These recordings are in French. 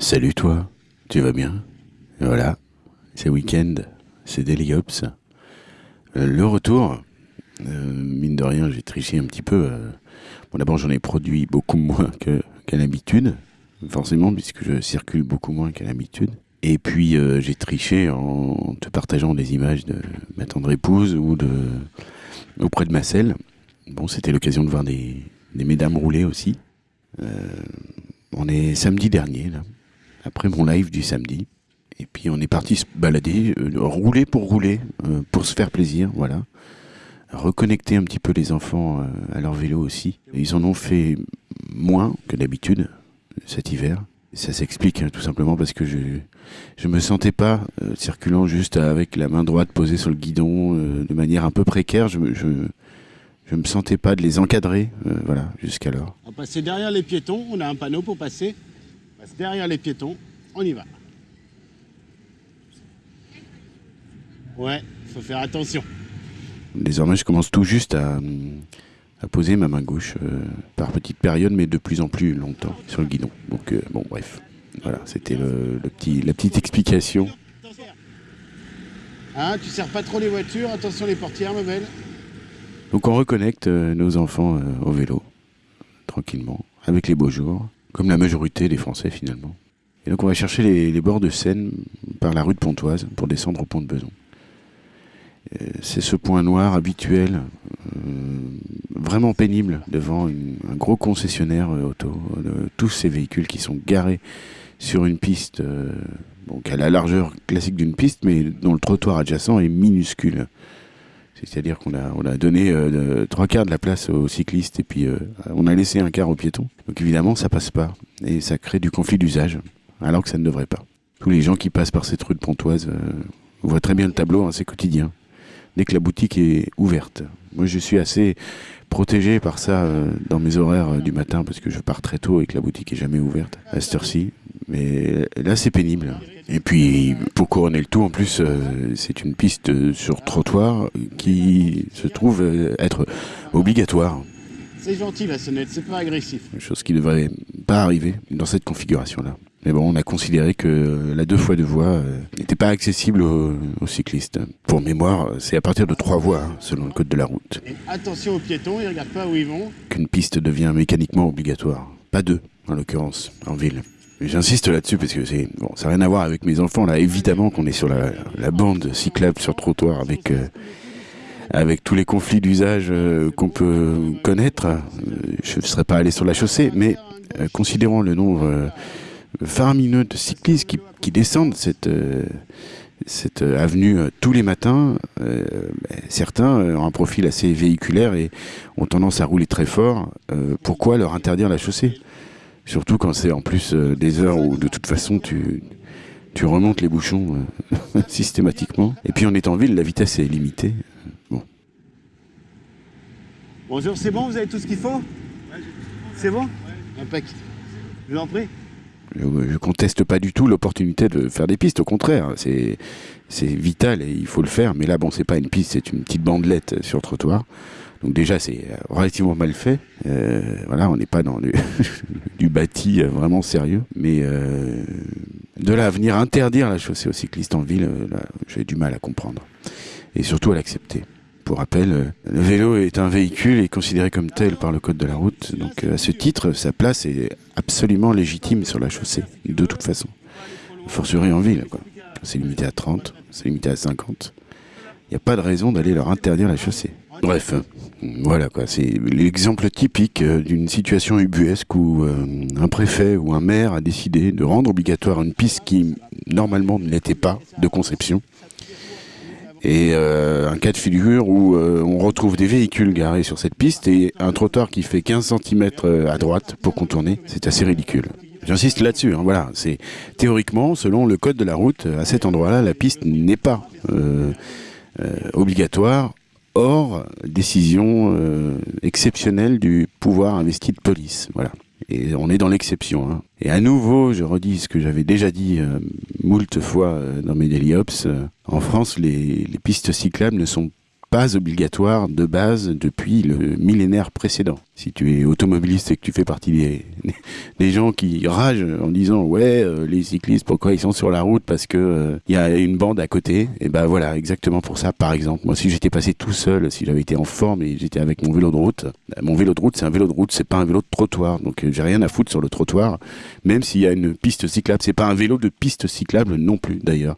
Salut toi, tu vas bien? Voilà, c'est week-end, c'est Daily Ops. Euh, le retour, euh, mine de rien, j'ai triché un petit peu. euh. Bon, d'abord, j'en ai produit beaucoup moins qu'à l'habitude, forcément, puisque je circule beaucoup moins qu'à l'habitude. Et puis, j'ai triché en te partageant des images de ma tendre épouse ou de auprès de ma selle. Bon, c'était l'occasion de voir des, des mesdames rouler aussi. On est samedi dernier, là, après mon live du samedi. Et puis on est parti se balader, euh, rouler pour rouler, euh, pour se faire plaisir, voilà. Reconnecter un petit peu les enfants euh, à leur vélo aussi. Ils en ont fait moins que d'habitude cet hiver. Ça s'explique hein, tout simplement parce que je je me sentais pas circulant juste avec la main droite posée sur le guidon de manière un peu précaire. Je je, me sentais pas de les encadrer, voilà, jusqu'alors. On passer derrière les piétons, on a un panneau pour passer. Passe derrière les piétons, on y va. Ouais, faut faire attention. Désormais, je commence tout juste à, à poser ma main gauche euh, par petites périodes, mais de plus en plus longtemps sur le guidon. Donc, euh, bon, bref. Voilà, c'était le, le petit, la petite explication. Hein, tu sers pas trop les voitures, attention les portières, ma belle. Donc, on reconnecte euh, nos enfants au vélo, tranquillement, avec les beaux jours, comme la majorité des Français finalement. Et donc, on va chercher les, bords de Seine par la rue de Pontoise pour descendre au pont de Beson. Euh, C'est ce point noir habituel, euh, vraiment pénible, devant un gros concessionnaire euh, auto. tous ces véhicules qui sont garés sur une piste, euh, qui a la largeur classique d'une piste, mais dont le trottoir adjacent est minuscule. C'est-à-dire qu'on a, on a donné euh, trois quarts de la place aux cyclistes et puis euh, on a laissé un quart aux piétons. Donc évidemment, ça passe pas. Et ça crée du conflit d'usage, alors que ça ne devrait pas. Tous les gens qui passent par cette rue de Pontoise euh, voient très bien le tableau, hein, c'est quotidien. Dès que la boutique est ouverte. Moi, je suis assez protégé par ça euh, dans mes horaires du matin parce que je pars très tôt et que la boutique est jamais ouverte à cette heure-ci. Mais là, c'est pénible. Et puis, pour couronner le tout, en plus, euh, c'est une piste euh, sur trottoir qui se trouve euh, être obligatoire. C'est gentil la sonnette, c'est pas agressif. Chose qui ne devrait pas arriver dans cette configuration-là. Mais bon, on a considéré que la deux fois deux voies euh, n'était pas accessible aux, aux cyclistes. Pour mémoire, c'est à partir de trois voies, hein, selon le code de la route, Et attention aux piétons, ils regardent pas où ils vont. qu'une piste devient mécaniquement obligatoire. Pas deux, en l'occurrence, en ville. J'insiste là-dessus parce que c'est bon, ça n'a rien à voir avec mes enfants. Là, évidemment qu'on est sur la, bande cyclable sur trottoir avec euh, avec tous les conflits d'usage euh, qu'on peut connaître. Euh, je ne serais pas allé sur la chaussée, mais considérant le nombre faramineux de cyclistes qui, descendent cette cette avenue tous les matins, ben, certains ont un profil assez véhiculaire et ont tendance à rouler très fort. Pourquoi leur interdire la chaussée? Surtout quand c'est en plus euh, des heures où de toute façon tu, tu remontes les bouchons euh, systématiquement. Et puis on est en ville, la vitesse est limitée. Bonjour, c'est bon, vous avez tout ce qu'il faut? C'est bon? Impec. Je vous en prie. Je, je conteste pas du tout l'opportunité de faire des pistes, au contraire, c'est c'est vital et il faut le faire. Mais là, bon, c'est pas une piste, c'est une petite bandelette sur le trottoir. Donc déjà, c'est euh, relativement mal fait. Euh, voilà, on n'est pas dans du, du bâti euh, vraiment sérieux. Mais euh, de là à venir interdire la chaussée aux cyclistes en ville, euh, j'ai du mal à comprendre et surtout à l'accepter. Pour rappel, le vélo est un véhicule et considéré comme tel par le code de la route. Donc à ce titre, sa place est absolument légitime sur la chaussée, de toute façon. Forcerie en ville, quoi. C'est limité à 30, c'est limité à 50. Il n'y a pas de raison d'aller leur interdire la chaussée. Bref, voilà quoi, c'est l'exemple typique euh, d'une situation ubuesque où euh, un préfet ou un maire a décidé de rendre obligatoire une piste qui normalement ne l'était pas de conception. Et euh, un cas de figure où on retrouve des véhicules garés sur cette piste et un trottoir qui fait 15 cm à droite pour contourner, c'est assez ridicule. J'insiste là-dessus, hein, voilà, c'est théoriquement, selon le code de la route, à cet endroit-là, la piste n'est pas obligatoire, hors décision euh, exceptionnelle du pouvoir investi de police, voilà. Et on est dans l'exception. hein. Et à nouveau, je redis ce que j'avais déjà dit euh, moult fois euh, dans mes Daily euh, en France, les pistes cyclables ne sont pas obligatoires de base depuis le millénaire précédent. Si tu es automobiliste et que tu fais partie des, gens qui ragent en disant ouais euh, les cyclistes pourquoi ils sont sur la route? Parce que il y a une bande à côté. Et ben voilà exactement pour ça. Par exemple moi si j'étais passé tout seul si j'avais été en forme et j'étais avec mon vélo de route bah, mon vélo de route c'est un vélo de route c'est pas un vélo de trottoir. Donc j'ai rien à foutre sur le trottoir même s'il y a une piste cyclable. C'est pas un vélo de piste cyclable non plus d'ailleurs.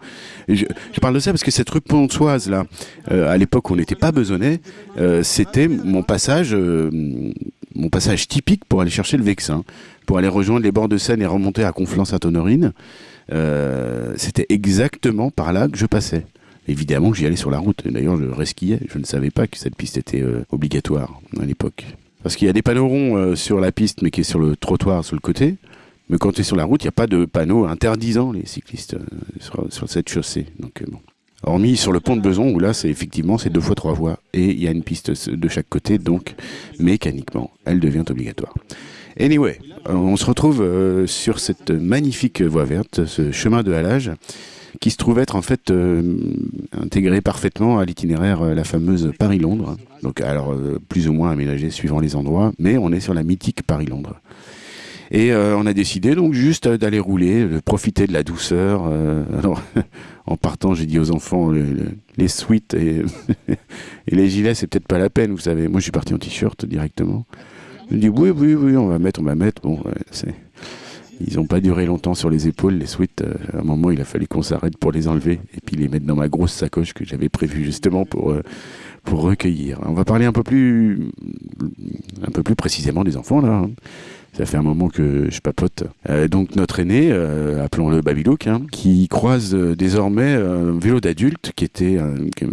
Je, parle de ça parce que cette rue Pontoise là à l'époque on n'était pas besonné c'était mon passage mon passage typique pour aller chercher le Vexin, pour aller rejoindre les bords de Seine et remonter à Conflans-Sainte-Honorine. Euh, C'était exactement par là que je passais. Évidemment, j'y allais sur la route. D'ailleurs, je resquillais. Je ne savais pas que cette piste était euh, obligatoire à l'époque. Parce qu'il y a des panneaux ronds euh, sur la piste, mais qui est sur le trottoir, sur le côté. Mais quand tu es sur la route, il n'y a pas de panneau interdisant les cyclistes sur, sur, cette chaussée. Donc, bon. Hormis sur le pont de Beson, où là, c'est effectivement c'est deux fois trois voies et il y a une piste de chaque côté, donc mécaniquement, elle devient obligatoire. Anyway, on se retrouve euh, sur cette magnifique voie verte, ce chemin de halage, qui se trouve être en fait euh, intégré parfaitement à l'itinéraire, euh, la fameuse Paris-Londres. Donc, alors plus ou moins aménagé suivant les endroits, mais on est sur la mythique Paris-Londres. Et euh, on a décidé donc juste d'aller rouler, de profiter de la douceur. Euh, alors, en partant, j'ai dit aux enfants, le, le, les suites et, et, les gilets, c'est peut-être pas la peine, vous savez. Moi, je suis parti en t-shirt directement. Je dis oui, oui, oui, on va mettre, on va mettre. Bon, c'est. Ils n'ont pas duré longtemps sur les épaules, les suites. Euh, à un moment, il a fallu qu'on s'arrête pour les enlever et puis les mettre dans ma grosse sacoche que j'avais prévue justement pour, euh, pour recueillir. On va parler un peu plus, un peu plus précisément des enfants là. Hein. Ça fait un moment que je papote. Euh, donc notre aîné, appelons-le Babylook, hein, qui croise désormais un vélo d'adulte qui était,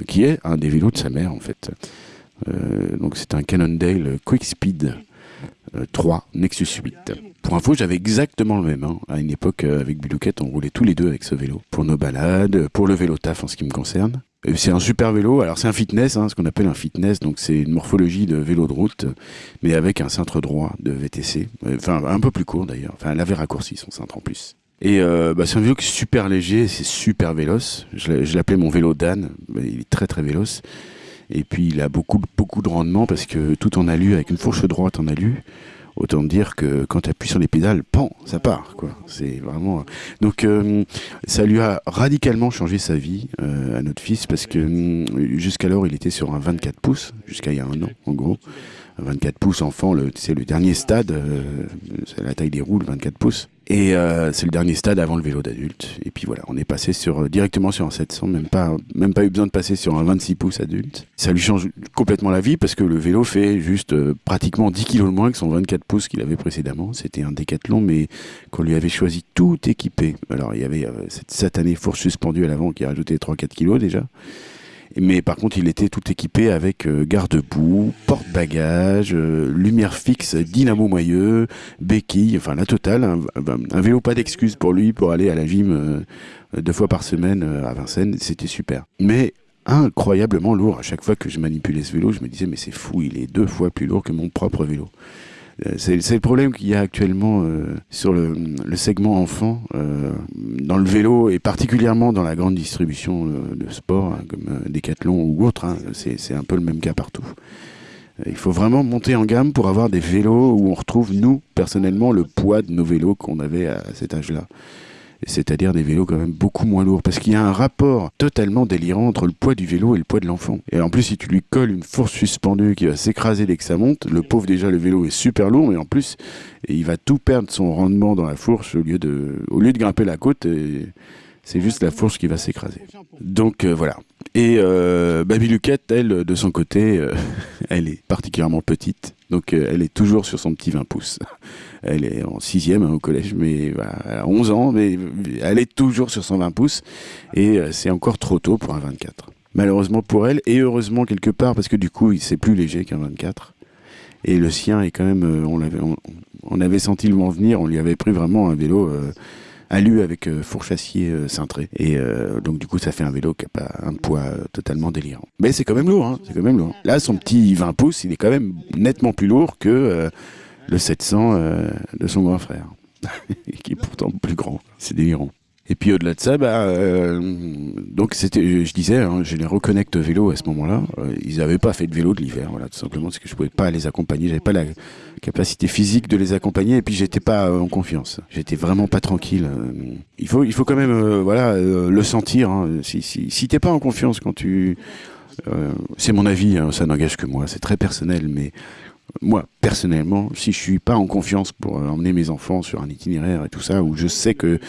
qui est un des vélos de sa mère en fait. donc c'est un Cannondale Quick Speed 3 Nexus 8. Pour info, j'avais exactement le même. Hein. À une époque, avec Bilouquette, on roulait tous les deux avec ce vélo. Pour nos balades, pour le vélo taf en ce qui me concerne. C'est un super vélo. Alors c'est un fitness, hein, ce qu'on appelle un fitness. Donc c'est une morphologie de vélo de route, mais avec un cintre droit de VTC. Enfin un peu plus court d'ailleurs. Enfin elle avait raccourci son cintre en plus. Et euh, bah, c'est un vélo qui est super léger, c'est super véloce. Je l'appelais mon vélo d'âne. Il est très très véloce. Et puis il a beaucoup beaucoup de rendement parce que tout en alu avec une fourche droite en alu. Autant dire que quand tu appuies sur les pédales, pan, ça part. quoi. C'est vraiment. Donc euh, ça lui a radicalement changé sa vie euh, à notre fils parce que euh, jusqu'alors il était sur un 24 pouces, jusqu'à il y a un an en gros. 24 pouces enfant, c'est le dernier stade, c'est la taille des roues, le 24 pouces. Et euh, c'est le dernier stade avant le vélo d'adulte. Et puis voilà, on est passé sur directement sur un 700, même pas même pas eu besoin de passer sur un 26 pouces adulte. Ça lui change complètement la vie parce que le vélo fait juste euh, pratiquement 10 kilos de moins que son 24 pouces qu'il avait précédemment. C'était un décathlon, mais qu'on lui avait choisi tout équipé. Alors il y avait euh, cette satanée fourche suspendue à l'avant qui a rajouté 3-4 kilos déjà. Mais par contre, il était tout équipé avec euh, garde-boue, porte-bagages, euh, lumière fixe, dynamo moyeux, béquille, enfin la totale. Un, un vélo pas d'excuse pour lui pour aller à la gym euh, deux fois par semaine à Vincennes. C'était super. Mais incroyablement lourd. À chaque fois que je manipulais ce vélo, je me disais, mais c'est fou, il est deux fois plus lourd que mon propre vélo. C'est le problème qu'il y a actuellement euh, sur le, segment enfant, euh, dans le vélo et particulièrement dans la grande distribution euh, de sport, hein, comme euh, Decathlon ou autre. Hein, C'est un peu le même cas partout. Il faut vraiment monter en gamme pour avoir des vélos où on retrouve, nous, personnellement, le poids de nos vélos qu'on avait à cet âge-là c'est-à-dire des vélos quand même beaucoup moins lourds, parce qu'il y a un rapport totalement délirant entre le poids du vélo et le poids de l'enfant. Et en plus, si tu lui colles une fourche suspendue qui va s'écraser dès que ça monte, le pauvre déjà le vélo est super lourd, mais en plus, il va tout perdre son rendement dans la fourche au lieu de, au lieu de grimper la côte. Et c'est juste la fourche qui va s'écraser. Donc euh, voilà. Et euh, Baby Luquette, elle, de son côté, euh, elle est particulièrement petite. Donc elle est toujours sur son petit 20 pouces. Elle est en sixième hein, au collège, mais voilà, elle a 11 ans, mais elle est toujours sur son 20 pouces. Et euh, c'est encore trop tôt pour un 24. Malheureusement pour elle, et heureusement quelque part, parce que du coup, c'est plus léger qu'un 24. Et le sien est quand même, euh, on, avait, on, avait senti le vent venir, on lui avait pris vraiment un vélo euh, alu avec euh, euh, cintré. Et donc du coup, ça fait un vélo qui n'a pas un poids totalement délirant. Mais c'est quand même lourd, hein, c'est quand même lourd. Là, son petit 20 pouces, il est quand même nettement plus lourd que le 700 de son grand frère, qui est pourtant plus grand. C'est délirant. Et puis au-delà de ça, bah, euh, donc c'était, je disais, hein, je les reconnecte vélo à ce moment-là. Euh, ils n'avaient pas fait de vélo de l'hiver, voilà, tout simplement parce que je pouvais pas les accompagner, j'avais pas la capacité physique de les accompagner, et puis j'étais pas euh, en confiance. J'étais vraiment pas tranquille. euh. il faut, il faut quand même, euh, voilà, euh, le sentir. hein. Si, si, si t'es pas en confiance quand tu, euh, c'est mon avis, hein, ça n'engage que moi, c'est très personnel, mais moi, personnellement, si je suis pas en confiance pour euh, emmener mes enfants sur un itinéraire et tout ça, où je sais que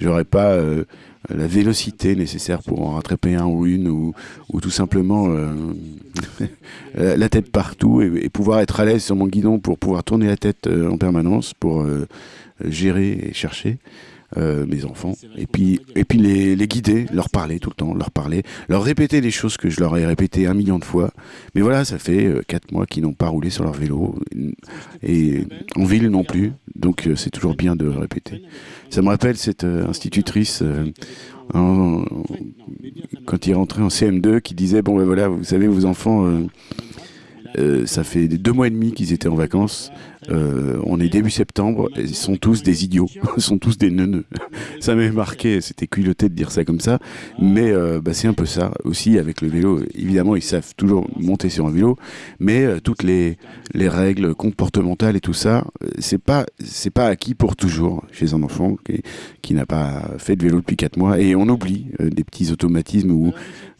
j'aurai pas euh, la vélocité nécessaire pour en rattraper un ou une, ou, ou tout simplement euh, la tête partout et, pouvoir être à l'aise sur mon guidon pour pouvoir tourner la tête en permanence, pour gérer et chercher. Euh, mes enfants et puis et puis les, les guider leur parler tout le temps leur parler leur répéter les choses que je leur ai répétées un million de fois. Mais voilà ça fait euh, quatre mois qu'ils n'ont pas roulé sur leur vélo et en ville non plus. Donc euh, c'est toujours bien de répéter. Ça me rappelle cette euh, institutrice euh, quand il rentrait en CM2 qui disait bon ben voilà vous savez vos enfants euh, euh, ça fait deux mois et demi qu'ils étaient en vacances. Euh, on est début septembre. Ils sont tous des idiots. Ils sont tous des neuneux. Ça m'avait marqué. C'était culotté de dire ça comme ça. Mais euh, bah, c'est un peu ça. Aussi, avec le vélo, évidemment, ils savent toujours monter sur un vélo. Mais euh, toutes les, les règles comportementales et tout ça, euh, c'est pas, c'est pas acquis pour toujours chez un enfant qui, qui n'a pas fait de vélo depuis quatre mois. Et on oublie euh, des petits automatismes ou,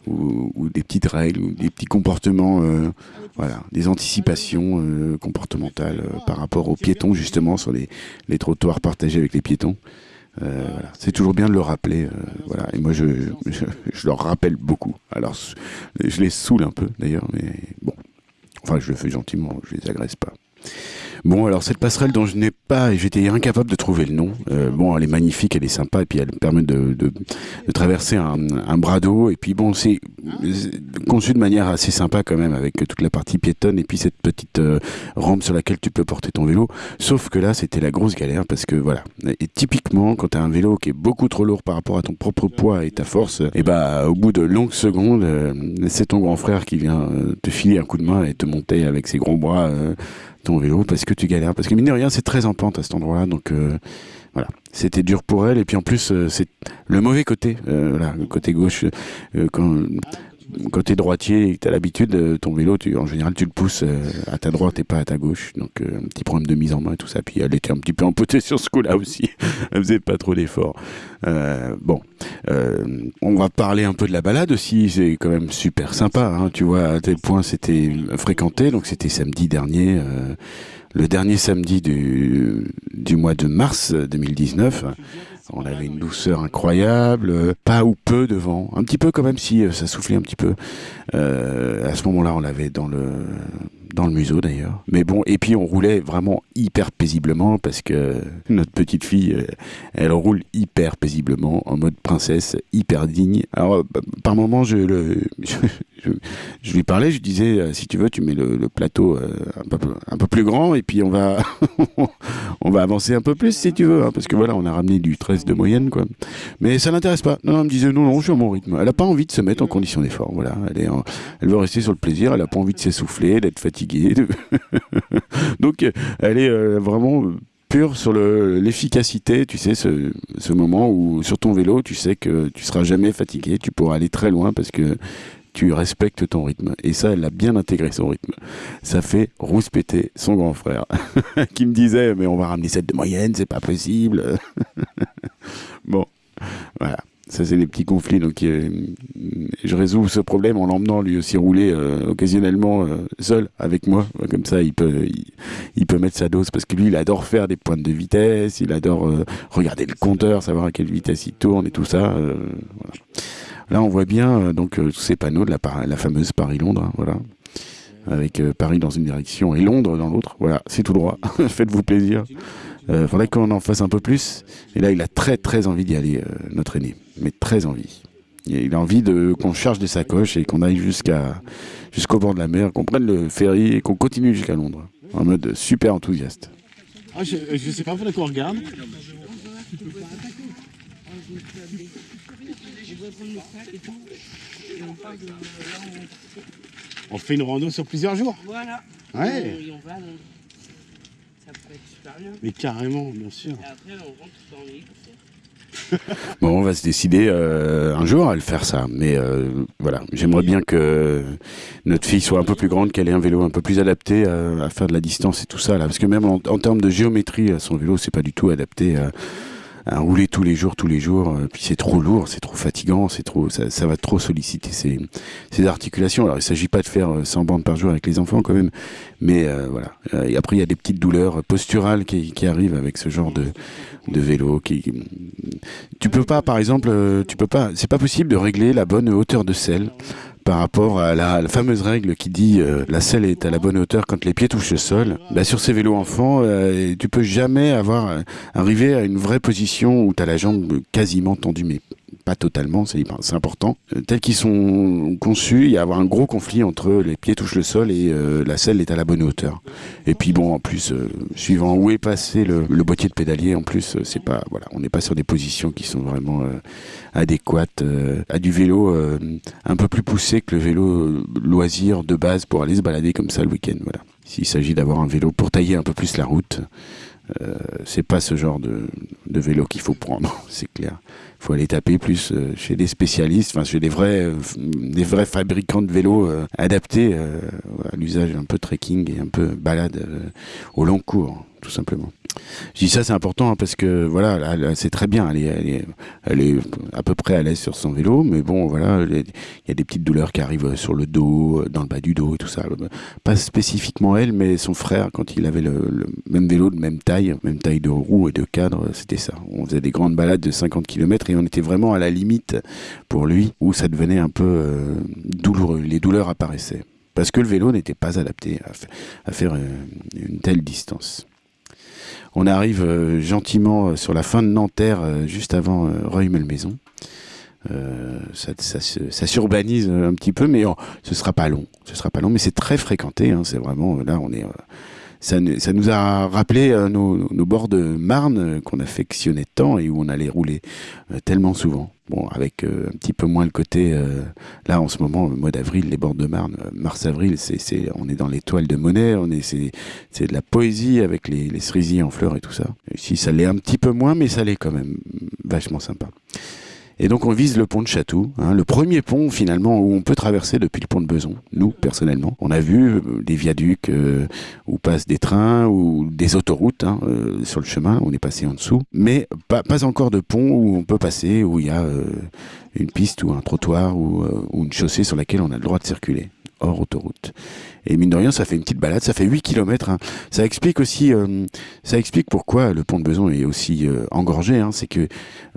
ou, ou des petites règles ou des petits comportements. euh, voilà, des anticipations euh, comportementales par rapport aux piétons, justement, sur les, les trottoirs partagés avec les piétons. Euh, voilà. C'est toujours bien de le rappeler. euh, voilà. Et moi, je, je, je leur rappelle beaucoup. Alors, je les saoule un peu, d'ailleurs, mais bon. Enfin, je le fais gentiment, je les agresse pas. Bon, alors cette passerelle dont je n'ai pas, et j'étais incapable de trouver le nom. euh, bon, elle est magnifique, elle est sympa, et puis elle permet de, de, de traverser un, un bras d'eau. Et puis bon, c'est conçu de manière assez sympa quand même, avec toute la partie piétonne et puis cette petite euh, rampe sur laquelle tu peux porter ton vélo. Sauf que là, c'était la grosse galère parce que voilà. Et typiquement, quand tu as un vélo qui est beaucoup trop lourd par rapport à ton propre poids et ta force, et bah au bout de longues secondes, euh, c'est ton grand frère qui vient euh, te filer un coup de main et te monter avec ses gros bras ton vélo parce que tu galères. Parce que mine de rien, c'est très en pente à cet endroit-là, donc euh, voilà. C'était dur pour elle et puis en plus, euh, c'est le mauvais côté, euh, le côté gauche. euh, quand t'es droitier et que t'as l'habitude, ton vélo, tu, en général, tu le pousses euh, à ta droite et pas à ta gauche. Donc, euh, un petit problème de mise en main et tout ça. Puis elle était un petit peu empotée sur ce coup-là aussi. elle faisait pas trop d'efforts. Euh, bon, on va parler un peu de la balade aussi. C'est quand même super sympa. Hein, tu vois, à tel point c'était fréquenté. Donc, c'était samedi dernier. le dernier samedi du, du mois de mars 2019. On avait une douceur incroyable, euh, pas ou peu de vent, un petit peu quand même si ça soufflait un petit peu. Euh, à ce moment-là, on l'avait dans le dans le museau d'ailleurs. Mais bon, et puis on roulait vraiment hyper paisiblement parce que notre petite fille, euh, elle roule hyper paisiblement en mode princesse, hyper digne. Alors euh, par moment, je le je, je- lui parlais, je disais euh, si tu veux, tu mets le, plateau euh, un peu plus grand et puis on va on va avancer un peu plus si tu veux, hein, parce que voilà, on a ramené du 13 de moyenne, quoi. Mais ça l'intéresse pas. Non, elle me disait non, non, je suis à mon rythme. Elle a pas envie de se mettre en condition d'effort. Voilà, elle veut rester sur le plaisir. Elle a pas envie de s'essouffler, d'être fatiguée. Donc, elle est euh, vraiment pure sur le- l'efficacité. Tu sais, ce, ce moment où sur ton vélo, tu sais que tu seras jamais fatigué. Tu pourras aller très loin parce que tu respectes ton rythme. Et ça, elle a bien intégré son rythme. Ça fait rouspéter son grand frère, qui me disait, mais on va ramener 7 de moyenne, c'est pas possible. bon, voilà. Ça, c'est les petits conflits. Donc, euh, je résous ce problème en l'emmenant lui aussi rouler euh, occasionnellement euh, seul avec moi. Comme ça, il peut, il, il peut mettre sa dose parce que lui, il adore faire des pointes de vitesse. Il adore regarder le compteur, savoir à quelle vitesse il tourne et tout ça. voilà. Là, on voit bien euh, donc euh, ces panneaux de la, fameuse Paris-Londres. hein, voilà. Avec euh, Paris dans une direction et Londres dans l'autre. Voilà, c'est tout droit. Faites-vous plaisir. Euh, faudrait qu'on en fasse un peu plus. Et là, il a très très envie d'y aller, notre aîné. Mais très envie. Il a envie de qu'on charge des sacoches et qu'on aille jusqu'à jusqu'au bord de la mer, qu'on prenne le ferry et qu'on continue jusqu'à Londres. En mode super enthousiaste. Ah, je, je sais pas, faudrait qu'on regarde. On fait une rando sur plusieurs jours. Voilà. Ouais. Et on va, donc, ça pourrait être super bien. Mais carrément, bien sûr. Et après, on rentre dans l'île. bon, on va se décider euh, un jour à le faire ça. Mais euh, voilà, j'aimerais bien que notre fille soit un peu plus grande, qu'elle ait un vélo un peu plus adapté à, faire de la distance et tout ça là. Parce que même en, en termes de géométrie, son vélo, c'est pas du tout adapté à à rouler tous les jours, tous les jours. Euh, puis c'est trop lourd, c'est trop fatigant, c'est trop, ça, ça, va trop solliciter ses, ses articulations. Alors il s'agit pas de faire 100 euh, bandes par jour avec les enfants quand même, mais euh, voilà. Et après il y a des petites douleurs posturales qui, qui arrivent avec ce genre de, de vélo. Qui, tu peux pas, par exemple, tu peux pas, c'est pas possible de régler la bonne hauteur de selle par rapport à la, fameuse règle qui dit euh, la selle est à la bonne hauteur quand les pieds touchent le sol. Bah, sur ces vélos enfants, euh, tu peux jamais avoir euh, arrivé à une vraie position où tu as la jambe quasiment tendue, pas totalement, c'est important. Euh, tels qu'ils sont conçus, il y a avoir un gros conflit entre les pieds touchent le sol et euh, la selle est à la bonne hauteur. Et puis bon, en plus, euh, suivant où est passé le, boîtier de pédalier, en plus, c'est pas, voilà, on n'est pas sur des positions qui sont vraiment adéquates à du vélo un peu plus poussé que le vélo loisir de base pour aller se balader comme ça le week-end. Voilà. S'il s'agit d'avoir un vélo pour tailler un peu plus la route, c'est pas ce genre de, de vélo qu'il faut prendre, c'est clair. Il faut aller taper plus euh, chez des spécialistes, enfin chez des vrais, euh, des vrais fabricants de vélos adaptés à l'usage un peu trekking et un peu balade au long cours, tout simplement. Je dis ça, c'est important hein, parce que voilà, c'est très bien. Elle est, à peu près à l'aise sur son vélo, mais bon, voilà, il y a des petites douleurs qui arrivent sur le dos, dans le bas du dos et tout ça. Pas spécifiquement elle, mais son frère, quand il avait le, même vélo de même taille, même taille de roue et de cadre, c'était ça. On faisait des grandes balades de 50 km et on était vraiment à la limite pour lui où ça devenait un peu euh, douloureux. Les douleurs apparaissaient parce que le vélo n'était pas adapté à, faire euh, une telle distance. On arrive euh, gentiment sur la fin de Nanterre, juste avant Reuil-Malmaison. ça, ça, s'urbanise un petit peu, mais oh, ce sera pas long. Ce sera pas long, mais c'est très fréquenté. Hein, c'est vraiment là, on est. Ça, nous a rappelé nos, nos, bords de Marne qu'on affectionnait tant et où on allait rouler tellement souvent. Bon, avec euh, un petit peu moins le côté. Euh, là, en ce moment, le mois d'avril, les bords de Marne, euh, mars-avril, on est dans l'étoile de Monet, on est, c'est, c'est de la poésie avec les, les cerisiers en fleurs et tout ça. Ici, ça l'est un petit peu moins, mais ça l'est quand même vachement sympa. Et donc on vise le pont de Chatou, hein, le premier pont finalement où on peut traverser depuis le pont de Beson. Nous, personnellement, on a vu euh, des viaducs euh, où passent des trains ou des autoroutes hein, euh, sur le chemin. On est passé en dessous, mais pas, encore de pont où on peut passer, où il y a une piste ou un trottoir ou, ou une chaussée sur laquelle on a le droit de circuler hors autoroute. Et mine de rien, ça fait une petite balade, ça fait 8 km. Hein. Ça explique aussi, euh, ça explique pourquoi le pont de Beson est aussi euh, engorgé. Hein. C'est que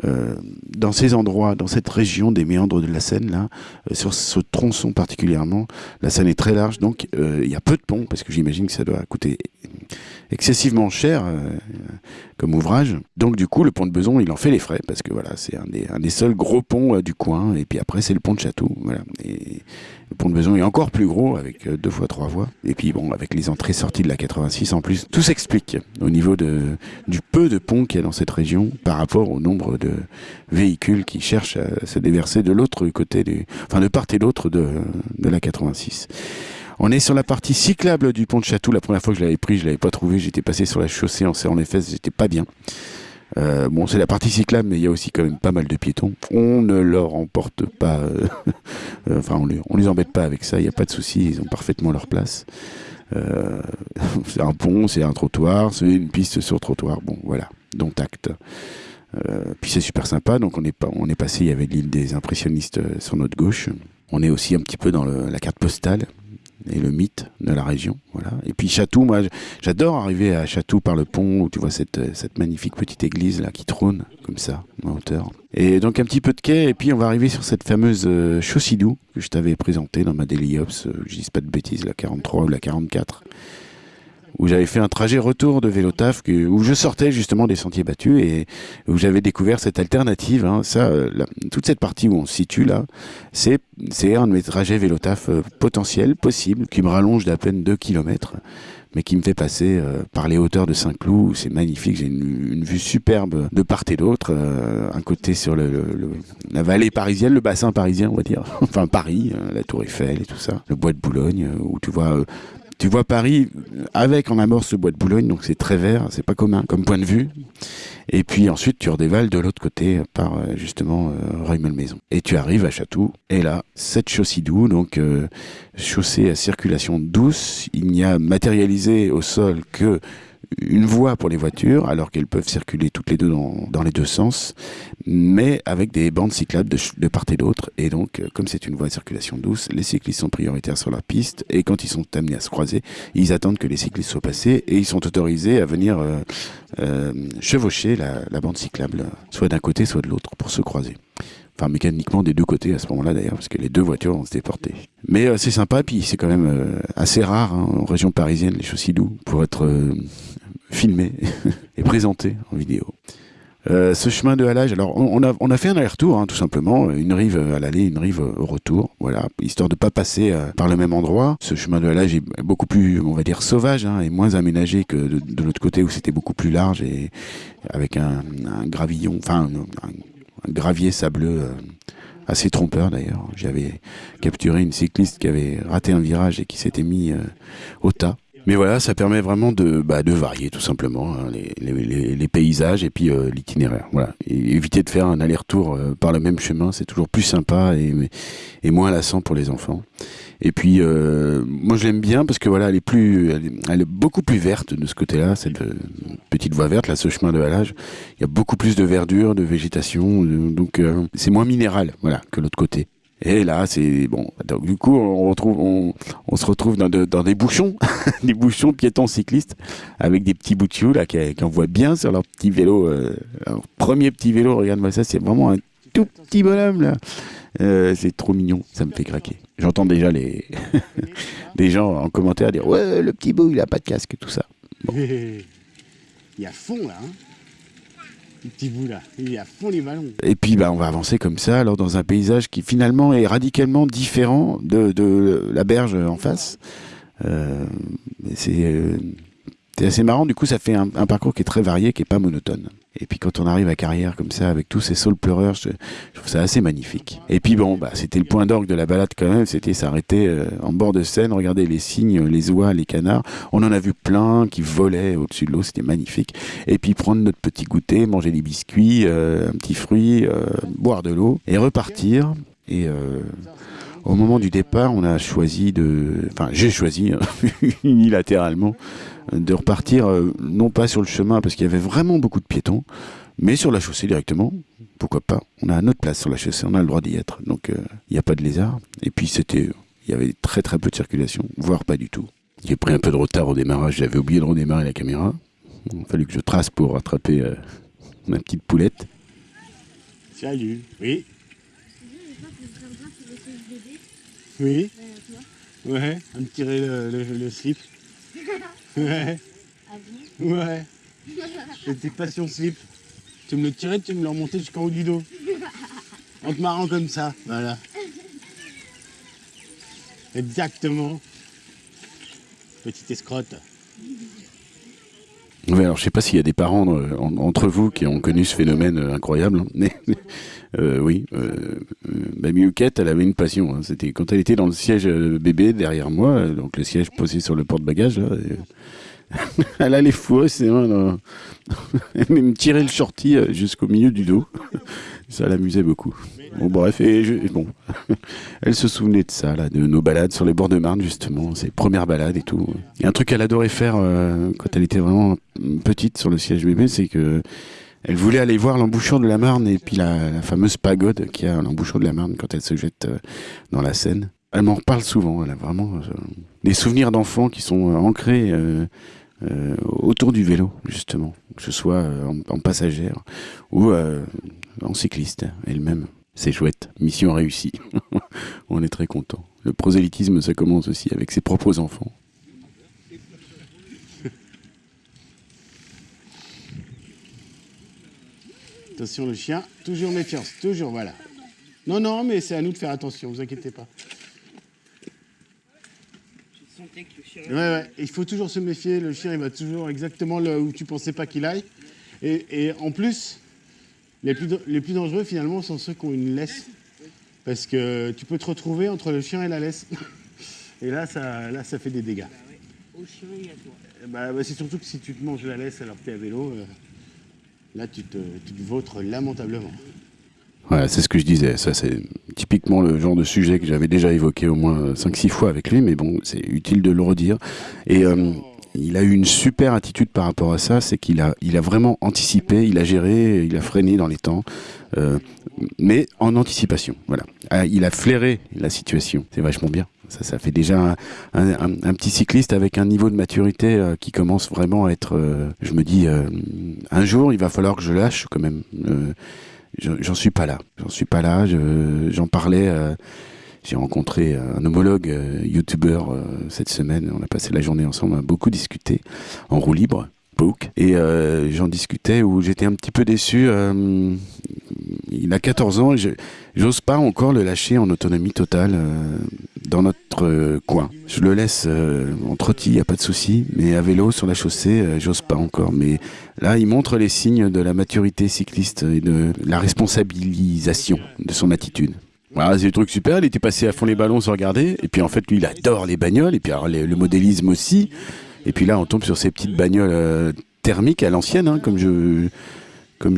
euh, dans ces endroits, dans cette région des méandres de la Seine, là, sur ce tronçon particulièrement, la Seine est très large, donc il y a peu de ponts, parce que j'imagine que ça doit coûter excessivement cher comme ouvrage. Donc du coup, le pont de Beson, il en fait les frais, parce que voilà, c'est un des, un des seuls gros ponts du coin. Et puis après, c'est le pont de Château. Voilà. Et le pont de Beson est encore plus gros, avec deux fois trois voies. Et puis bon, avec les entrées-sorties de la 86 en plus, tout s'explique au niveau de, du peu de ponts qu'il y a dans cette région par rapport au nombre de véhicules qui cherchent à se déverser de l'autre côté, du, enfin de part et d'autre de, de la 86. On est sur la partie cyclable du pont de Château. La première fois que je l'avais pris, je l'avais pas trouvé. J'étais passé sur la chaussée en serrant les fesses. J'étais pas bien. Euh, bon, c'est la partie cyclable, mais il y a aussi quand même pas mal de piétons. On ne leur emporte pas, euh, enfin, on les, embête pas avec ça. Il n'y a pas de souci, ils ont parfaitement leur place. Euh, c'est un pont, c'est un trottoir, c'est une piste sur trottoir. Bon, voilà, dont acte. Puis c'est super sympa. Donc on est, passé, il y avait l'île des impressionnistes sur notre gauche. On est aussi un petit peu dans la carte postale et le mythe de la région. Voilà. Et puis Chatou, moi j'adore arriver à Chatou par le pont où tu vois cette, cette magnifique petite église là qui trône comme ça en hauteur. Et donc un petit peu de quai et puis on va arriver sur cette fameuse euh, Chaucidou que je t'avais présentée dans ma Daily Ops, euh, dis pas de bêtises, la 43 ou la 44 où j'avais fait un trajet retour de vélo taf où je sortais justement des sentiers battus et où j'avais découvert cette alternative. Hein. Ça, euh, toute cette partie où on se situe là, c'est un de mes trajets vélo taf euh, potentiels, possibles, qui me rallonge d'à peine 2 km mais qui me fait passer euh, par les hauteurs de Saint-Cloud. C'est magnifique, j'ai une, vue superbe de part et d'autre. un côté sur la vallée parisienne, le bassin parisien, on va dire. enfin Paris, la Tour Eiffel et tout ça. Le bois de Boulogne, où tu vois Tu vois Paris avec en amorce le bois de Boulogne, donc c'est très vert, c'est pas commun comme point de vue. Et puis ensuite, tu redévales de l'autre côté par euh, justement euh, maison Et tu arrives à Château. Et là, cette chaussée doux, donc euh, chaussée à circulation douce. Il n'y a matérialisé au sol que une voie pour les voitures, alors qu'elles peuvent circuler toutes les deux dans, les deux sens, mais avec des bandes cyclables de, part et d'autre. Et donc, euh, comme c'est une voie de circulation douce, les cyclistes sont prioritaires sur la piste, et quand ils sont amenés à se croiser, ils attendent que les cyclistes soient passés, et ils sont autorisés à venir euh, euh, chevaucher la, bande cyclable, soit d'un côté, soit de l'autre, pour se croiser enfin mécaniquement des deux côtés à ce moment-là d'ailleurs, parce que les deux voitures vont se déporter. Mais euh, c'est sympa, puis c'est quand même assez rare hein, en région parisienne, les chaussées doux, pour être filmé et présenté en vidéo. ce chemin de halage, alors on a, fait un aller-retour, hein, tout simplement, une rive à l'aller, une rive au retour, voilà, histoire de pas passer par le même endroit. Ce chemin de halage est beaucoup plus, on va dire, sauvage hein, et moins aménagé que de, l'autre côté où c'était beaucoup plus large et avec un, gravillon, enfin un, gravier sableux euh, assez trompeur d'ailleurs. J'avais capturé une cycliste qui avait raté un virage et qui s'était mis euh, au tas. Mais voilà, ça permet vraiment de, bah, varier tout simplement hein, les, paysages et puis euh, l'itinéraire. Voilà, éviter de faire un aller-retour par le même chemin, c'est toujours plus sympa et, moins lassant pour les enfants. Et puis, euh, moi, je l'aime bien parce que voilà, elle est plus, beaucoup plus verte de ce côté-là, cette euh, petite voie verte, là, ce chemin de halage. Il y a beaucoup plus de verdure, de végétation, donc euh, c'est moins minéral, voilà, que l'autre côté. Et là, c'est bon. Donc, du coup, on se retrouve dans, des bouchons, des bouchons piétons cyclistes, avec des petits bouts de là qui envoient bien sur leur petit vélo. Euh, leur premier petit vélo, regarde-moi ça, c'est vraiment un tout petit bonhomme là. Euh, c'est trop mignon, ça me fait craquer. J'entends déjà les des gens en commentaire dire ouais le petit beau il a pas de casque tout ça. Il y a fond là. Hein Et puis bah, on va avancer comme ça, alors dans un paysage qui finalement est radicalement différent de, la berge en face. Euh, c'est euh, c'est assez marrant, du coup ça fait un, parcours qui est très varié, qui est pas monotone. Et puis quand on arrive à Carrière comme ça, avec tous ces saules pleureurs, je, trouve ça assez magnifique. Et puis bon, bah, c'était le point d'orgue de la balade quand même, c'était s'arrêter euh, en bord de Seine, regarder les cygnes, les oies, les canards. On en a vu plein qui volaient au-dessus de l'eau, c'était magnifique. Et puis prendre notre petit goûter, manger des biscuits, euh, un petit fruit, euh, boire de l'eau et repartir. Et au moment du départ, on a choisi de, enfin j'ai choisi unilatéralement de repartir euh, non pas sur le chemin parce qu'il y avait vraiment beaucoup de piétons, mais sur la chaussée directement. Pourquoi pas? On a notre place sur la chaussée, on a le droit d'y être. Donc euh, il n'y a pas de lézard. Et puis c'était, il y avait très très peu de circulation, voire pas du tout. J'ai pris un peu de retard au démarrage, j'avais oublié de redémarrer la caméra. Il a fallu que je trace pour rattraper euh, ma petite poulette. Salut, oui. Oui. Ouais, à me tirer le, slip. Ouais. Ah bon? Ouais. C'était passion slip. Tu me le tirais, tu me le remontais jusqu'en haut du dos. En te marrant comme ça, voilà. Exactement. Petite escrotte. Oui, alors je sais pas s'il y a des parents euh, entre vous qui ont connu ce phénomène euh, incroyable, mais euh, oui, Mamie elle avait une passion. Hein. C'était quand elle était dans le siège bébé derrière moi, donc le siège posé sur le porte-bagages. elle allait fourrer ses mains. Elle me tirer le shorty jusqu'au milieu du dos. Ça l'amusait beaucoup. Bon, bref, et, bon, elle se souvenait de ça, de nos balades sur les bords de Marne, justement, ses premières balades et tout. Et un truc qu'elle adorait faire euh, quand elle était vraiment petite sur le siège bébé, c'est que elle voulait aller voir l'embouchure de la Marne et puis la, fameuse pagode qui a l'embouchure de la Marne quand elle se jette euh, dans la Seine. Elle m'en reparle souvent, elle a vraiment euh, des souvenirs d'enfants qui sont ancrés autour du vélo, justement, que ce soit en passagère ou en cycliste elle-même. C'est chouette, mission réussie. On est très content. Le prosélytisme, ça commence aussi avec ses propres enfants. Attention le chien, toujours méfiance, toujours, voilà. Non, non, mais c'est à nous de faire attention, vous inquiétez pas. Ouais, ouais, il faut toujours se méfier, le chien il va toujours exactement là où tu pensais pas qu'il aille. Et, et en plus, les plus, les plus dangereux, finalement, sont ceux qui ont une laisse. Parce que tu peux te retrouver entre le chien et la laisse. Et là, ça, là, ça fait des dégâts. au chien et à toi. Eh bah, bah, c'est surtout que si tu te manges la laisse alors que tu es à vélo, euh, là tu te, tu te vautres lamentablement. Ouais, c'est ce que je disais. Ça, c'est typiquement le genre de sujet que j'avais déjà évoqué au moins 5-6 fois avec lui, mais bon, c'est utile de le redire. Et euh, il a eu une super attitude par rapport à ça, c'est qu'il a, il a vraiment anticipé, il a géré, il a freiné dans les temps, euh, mais en anticipation. Voilà. Ah, il a flairé la situation. C'est vachement bien. Ça, ça fait déjà un, petit cycliste avec un niveau de maturité euh, qui commence vraiment à être. je me dis, un jour, il va falloir que je lâche quand même j'en suis pas là. J'en suis pas là. J'en parlais. Euh, j'ai rencontré un homologue euh, youtubeur euh, cette semaine. On a passé la journée ensemble, on a beaucoup discuté en roue libre. Book, et j'en discutais où j'étais un petit peu déçu. il a 14 ans j'ose pas encore le lâcher en autonomie totale dans notre coin. Je le laisse en trottis, il n'y a pas de souci, mais à vélo sur la chaussée, j'ose pas encore. Mais Là, il montre les signes de la maturité cycliste et de la responsabilisation de son attitude. Voilà, c'est des trucs super. Il était passé à fond les ballons sans regarder. Et puis en fait, lui, il adore les bagnoles. Et puis alors, le modélisme aussi. Et puis là, on tombe sur ces petites bagnoles euh, thermiques à l'ancienne, hein, comme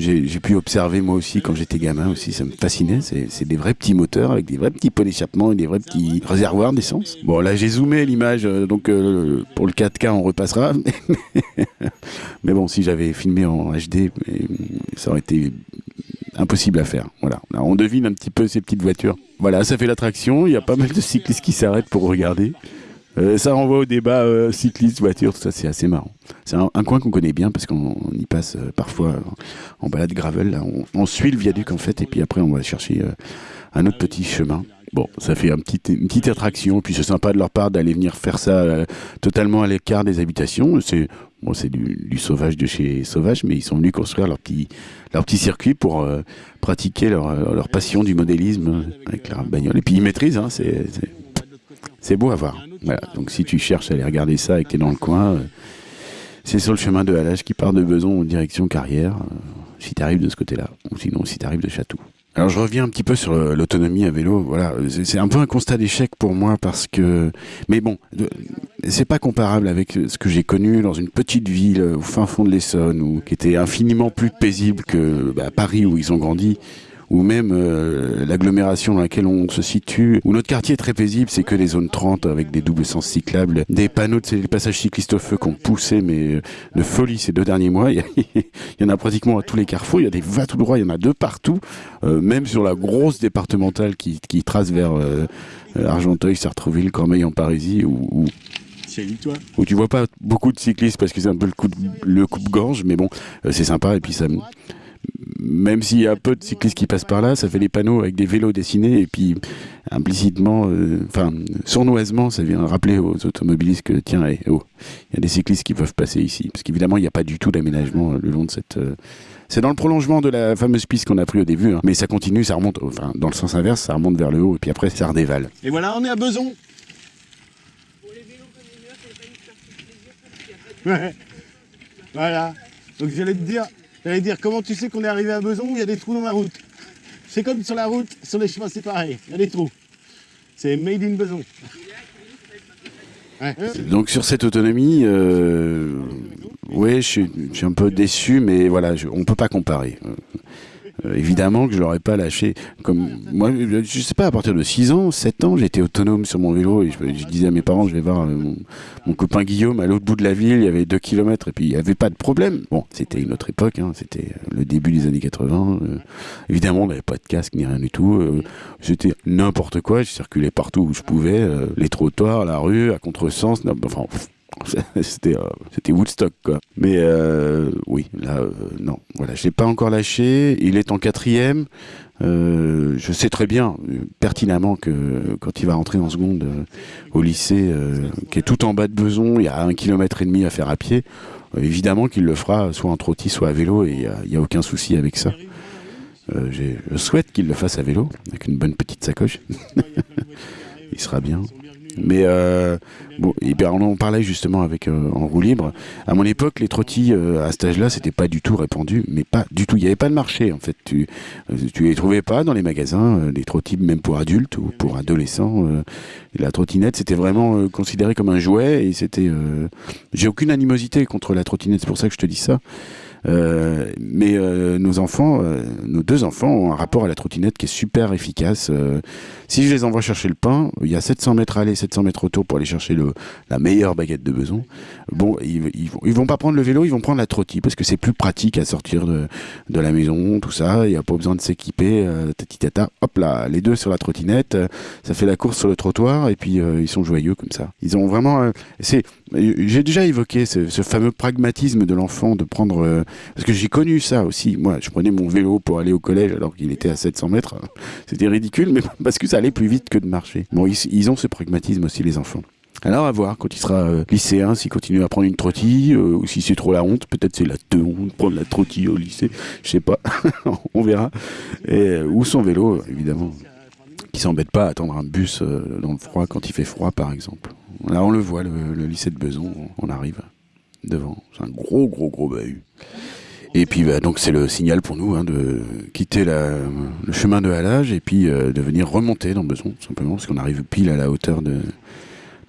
j'ai pu observer moi aussi quand j'étais gamin aussi, ça me fascinait. C'est des vrais petits moteurs avec des vrais petits pots d'échappement et des vrais petits réservoirs d'essence. Bon, là j'ai zoomé l'image, euh, donc euh, pour le 4K on repassera. Mais bon, si j'avais filmé en HD, ça aurait été impossible à faire. Voilà, on devine un petit peu ces petites voitures. Voilà, ça fait l'attraction. Il y a pas mal de cyclistes qui s'arrêtent pour regarder. Euh, ça renvoie au débat euh, cycliste, voiture, tout ça, c'est assez marrant. C'est un, coin qu'on connaît bien parce qu'on y passe euh, parfois en balade gravel. On, suit le viaduc en fait, et puis après on va chercher un autre petit chemin. Bon, ça fait un petit, une petite attraction, puis c'est sympa de leur part d'aller venir faire ça totalement à l'écart des habitations. C'est bon, c'est du, sauvage de chez sauvage, mais ils sont venus construire leur petit, petit circuit pour pratiquer leur, leur passion du modélisme avec leur bagnole. Et puis ils maîtrisent, hein, c'est beau à voir. Voilà. Donc si tu cherches à aller regarder ça et que tu es dans le coin, euh, c'est sur le chemin de Halage qui part de Beson en direction Carrière, euh, si tu arrives de ce côté-là, ou sinon si tu arrives de Château. Alors je reviens un petit peu sur l'autonomie à vélo. Voilà, c'est un peu un constat d'échec pour moi parce que, mais bon, c'est pas comparable avec ce que j'ai connu dans une petite ville au fin fond de l'Essonne, ou qui était infiniment plus paisible que bah, Paris où ils ont grandi ou même euh, l'agglomération dans laquelle on se situe, où notre quartier est très paisible, c'est que les zones 30 avec des doubles sens cyclables, des panneaux de les passages cyclistes au feu qu'on poussé, mais euh, de folie ces deux derniers mois. Il y, en a pratiquement à tous les carrefours, il y a des va tout droit, il y en a deux partout, euh, même sur la grosse départementale qui, qui trace vers Argenteuil, Sartreville, Cormeil en Parisie, ou toi. Où tu vois pas beaucoup de cyclistes parce que c'est un peu le coup de, le coupe-gorge, mais bon, c'est sympa et puis ça, même s'il y a peu de cyclistes qui passent par là, ça fait des panneaux avec des vélos dessinés et puis implicitement, euh, enfin sournoisement, ça vient rappeler aux automobilistes que tiens, eh, oh, il y a des cyclistes qui peuvent passer ici, parce qu'évidemment il n'y a pas du tout d'aménagement euh, le long de cette. Euh, c'est dans le prolongement de la fameuse piste qu'on a pris au début, hein. mais ça continue, ça remonte, enfin dans le sens inverse, ça remonte vers le haut et puis après ça redévale. Et voilà, on est à Beson. Ouais. Voilà. Donc j'allais te dire, J'allais dire, comment tu sais qu'on est arrivé à Beson Il y a des trous dans la route? C'est comme sur la route, sur les chemins séparés. Il y a des trous. C'est made in Beson. Donc sur cette autonomie, euh, oui, je suis, un peu déçu, mais voilà, on ne peut pas comparer. Euh, évidemment que je l'aurais pas lâché. Comme moi, je sais pas, à partir de 6 ans, 7 ans, j'étais autonome sur mon vélo et je, disais à mes parents, je vais voir euh, mon, copain Guillaume à l'autre bout de la ville, il y avait 2 km et puis il n'y avait pas de problème. Bon, c'était une autre époque, hein, c'était euh, le début des années 80. évidemment, on n'avait pas de casque ni rien du tout. c'était n'importe quoi, je circulais partout où je pouvais, les trottoirs, la rue, à contresens, enfin c'était euh, c'était Woodstock quoi. Mais euh, oui, là euh, non, voilà, je l'ai pas encore lâché. Il est en quatrième. je sais très bien, pertinemment que quand il va rentrer en seconde au lycée, qui est tout en bas de Beson, il y a un kilomètre et demi à faire à pied. évidemment qu'il le fera soit en trottis, soit à vélo, et il n'y a, aucun souci avec ça. je souhaite qu'il le fasse à vélo, avec une bonne petite sacoche. il sera bien. Mais euh, bon, et bien on en parlait justement avec euh, en roue libre. À mon époque, les trottis euh, à cet âge-là, c'était pas du tout répandu, mais pas du tout. Il n'y avait pas de marché en fait. Tu tu les trouvais pas dans les magasins, des trottis même pour adultes ou pour adolescents. la trottinette, c'était vraiment considéré comme un jouet et c'était. J'ai aucune animosité contre la trottinette, c'est pour ça que je te dis ça. Euh, mais euh, nos enfants, euh, nos deux enfants ont un rapport à la trottinette qui est super efficace. si je les envoie chercher le pain, il y a 700 mètres aller, 700 mètres retour pour aller chercher le, la meilleure baguette de beson. Bon, ils, ils, vont, ils vont pas prendre le vélo, ils vont prendre la trottie parce que c'est plus pratique à sortir de, de la maison, tout ça. Il n'y a pas besoin de s'équiper. tati tata, hop là, les deux sur la trottinette, ça fait la course sur le trottoir et puis ils sont joyeux comme ça. Ils ont vraiment, c'est, j'ai déjà évoqué ce, ce, fameux pragmatisme de l'enfant de prendre parce que j'ai connu ça aussi. Moi, je prenais mon vélo pour aller au collège alors qu'il était à 700 mètres. C'était ridicule, mais parce que ça allait plus vite que de marcher. Bon, ils, ont ce pragmatisme aussi, les enfants. Alors à voir quand il sera euh, lycéen, s'il continue à prendre une trottille, euh, ou si c'est trop la honte, peut-être c'est la te honte prendre la trottille au lycée, je sais pas, on verra. Et, euh, ou son vélo, évidemment, qui s'embête pas à attendre un bus dans le froid quand il fait froid, par exemple. Là, on le voit, le lycée de Beson, on arrive devant. C'est un gros, gros, gros bahut. Et puis bah, donc c'est le signal pour nous hein, de quitter le chemin de halage et puis euh, de venir remonter dans Beson, simplement, parce qu'on arrive pile à la hauteur de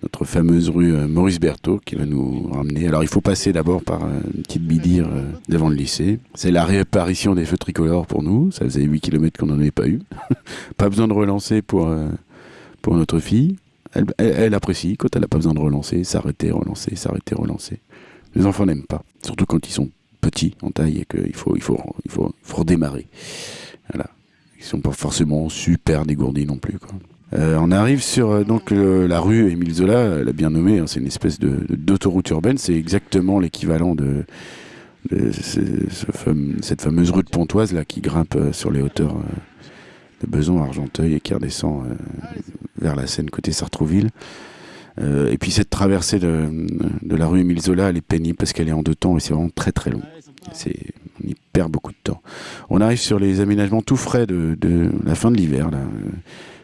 notre fameuse rue euh, Maurice Berthaud qui va nous ramener. Alors il faut passer d'abord par euh, une petite bidire devant le lycée. C'est la réapparition des feux tricolores pour nous. Ça faisait 8 km qu'on n'en avait pas eu. pas besoin de relancer pour, pour notre fille. Elle, elle, apprécie quand elle n'a pas besoin de relancer, s'arrêter, relancer, s'arrêter, relancer. Les enfants n'aiment pas, surtout quand ils sont petits en taille et qu'il faut, il faut, il faut, faut redémarrer. Voilà. Ils sont pas forcément super dégourdis non plus. Euh, on arrive sur euh, donc la rue Émile Zola, elle a bien nommé, hein, c'est une espèce de, d'autoroute urbaine, c'est exactement l'équivalent de, cette fameuse rue de Pontoise là qui grimpe euh, sur les hauteurs de Beson, Argenteuil et qui redescend vers la Seine côté Sartrouville. Euh, et puis cette traversée de, la rue Émile Zola, elle est pénible parce qu'elle est en deux temps et c'est vraiment très très long. On y perd beaucoup de temps. On arrive sur les aménagements tout frais de, la fin de l'hiver, là, euh,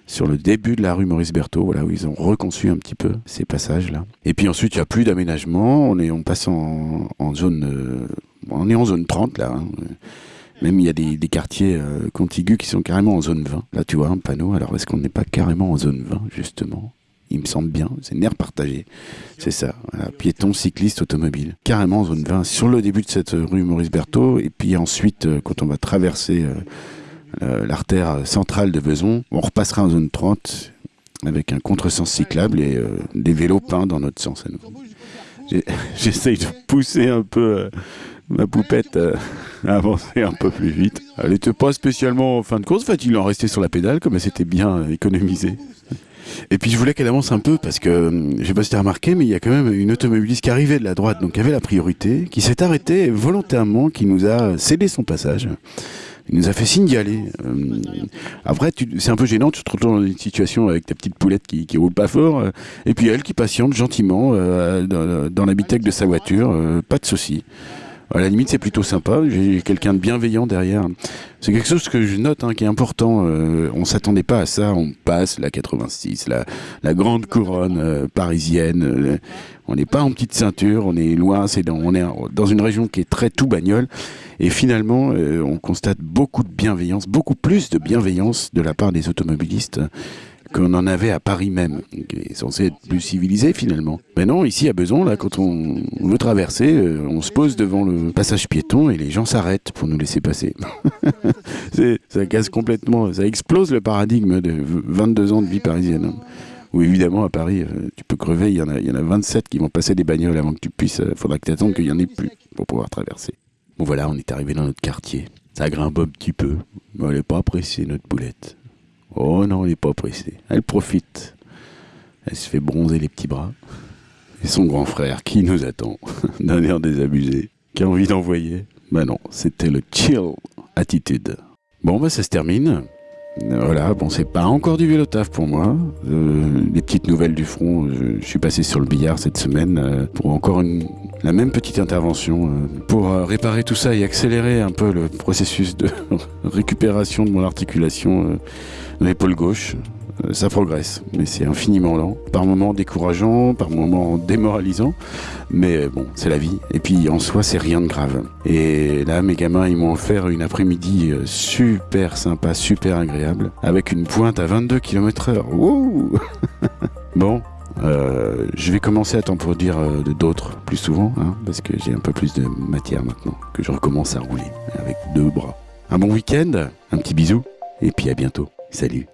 sur le début de la rue Maurice Berthaud, voilà, où ils ont reconçu un petit peu ces passages-là. Et puis ensuite, il n'y a plus d'aménagement, on, est, on passe en, zone... Euh, on est en zone 30, là. Hein. Même il y a des, des quartiers euh, contigus qui sont carrément en zone 20. Là, tu vois un panneau. Alors, est-ce qu'on n'est pas carrément en zone 20, justement? Il me semble bien, c'est nerf partagé. C'est ça, piéton, cycliste, automobile. Carrément zone 20, sur le début de cette rue Maurice Berthaud, et puis ensuite, euh, quand on va traverser euh, l'artère centrale de Beson, on repassera en zone 30 avec un contresens cyclable et euh, des vélos peints dans notre sens à nous. J'essaye de pousser un peu ma poupette à avancer un peu plus vite. Elle n'était pas spécialement en fin de course, en fait, il en restait sur la pédale, comme elle s'était bien économisée. Et puis je voulais qu'elle avance un peu parce que, hum, je sais pas si tu as remarqué, mais il y a quand même une automobiliste qui arrivait de la droite, donc qui avait la priorité, qui s'est arrêtée volontairement, qui nous a cédé son passage. Il nous a fait signe d'y aller. Hum, après, c'est un peu gênant, tu te retrouves dans une situation avec ta petite poulette qui, qui roule pas fort, euh, et puis elle qui patiente gentiment euh, dans, dans l'habitacle de sa voiture, euh, pas de souci. À la limite, c'est plutôt sympa. J'ai quelqu'un de bienveillant derrière. C'est quelque chose que je note hein, qui est important. Euh, on s'attendait pas à ça. On passe la 86, la, la grande couronne euh, parisienne. Euh, on n'est pas en petite ceinture. On est loin. C'est dans, on est dans une région qui est très tout bagnole. Et finalement, on constate beaucoup de bienveillance, beaucoup plus de bienveillance de la part des automobilistes qu'on en avait à Paris même, qui est censé être plus civilisé finalement. Mais non, ici à Beson, là, quand on veut traverser, euh, on se pose devant le passage piéton et les gens s'arrêtent pour nous laisser passer. ça casse complètement, ça explose le paradigme de 22 ans de vie parisienne. Où évidemment à Paris, euh, tu peux crever, il y, en a, y en a 27 qui vont passer des bagnoles avant que tu puisses, il euh, faudra que tu attendes qu'il y en ait plus pour pouvoir traverser. Bon voilà, on est arrivé dans notre quartier. Ça grimpe un petit peu, mais on n'est pas apprécié notre boulette. Oh non, elle n'est pas pressée. Elle profite. Elle se fait bronzer les petits bras. Et son grand frère, qui nous attend, d'un air désabusé, qui a envie d'envoyer. Ben non, c'était le chill attitude. Bon, bah ça se termine. Voilà, bon, c'est pas encore du vélo taf pour moi. Euh, les petites nouvelles du front, je, suis passé sur le billard cette semaine euh, pour encore une, la même petite intervention euh, pour euh, réparer tout ça et accélérer un peu le processus de récupération de mon articulation de l'épaule gauche. euh, ça progresse, mais c'est infiniment lent. Par moments décourageant, par moments démoralisant, mais bon, c'est la vie. Et puis en soi, c'est rien de grave. Et là, mes gamins, ils m'ont offert une après-midi euh, super sympa, super agréable, avec une pointe à 22 km/h. Bon, euh, je vais commencer à t'en produire euh, d'autres plus souvent, hein, parce que j'ai un peu plus de matière maintenant, que je recommence à rouler avec deux bras. Un bon week-end, un petit bisou, et puis à bientôt. Salut